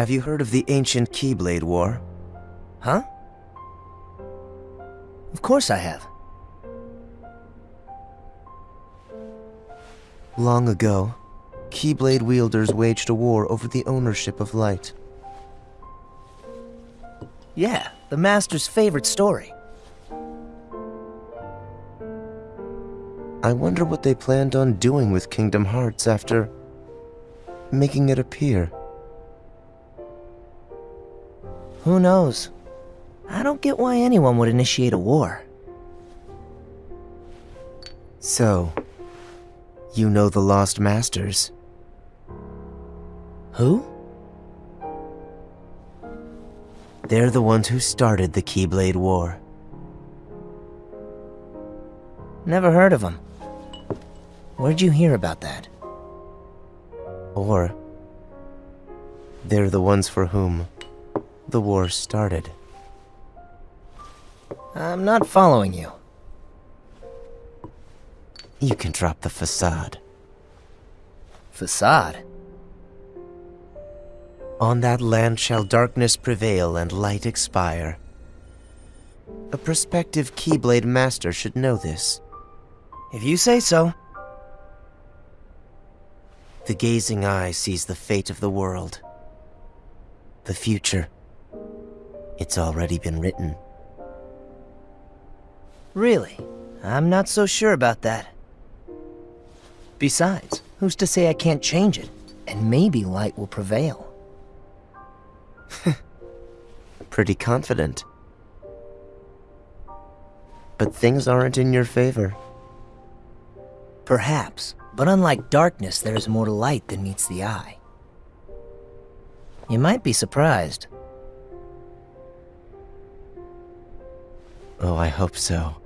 Have you heard of the ancient Keyblade War? Huh? Of course I have. Long ago, Keyblade wielders waged a war over the ownership of light. Yeah, the Master's favorite story. I wonder what they planned on doing with Kingdom Hearts after making it appear. Who knows? I don't get why anyone would initiate a war. So, you know the Lost Masters? Who? They're the ones who started the Keyblade War. Never heard of them. Where'd you hear about that? Or, they're the ones for whom the war started. I'm not following you. You can drop the facade. Facade? On that land shall darkness prevail and light expire. A prospective Keyblade master should know this. If you say so. The gazing eye sees the fate of the world. The future. It's already been written. Really? I'm not so sure about that. Besides, who's to say I can't change it? And maybe light will prevail. Pretty confident. But things aren't in your favor. Perhaps, but unlike darkness, there is more to light than meets the eye. You might be surprised. Oh, I hope so.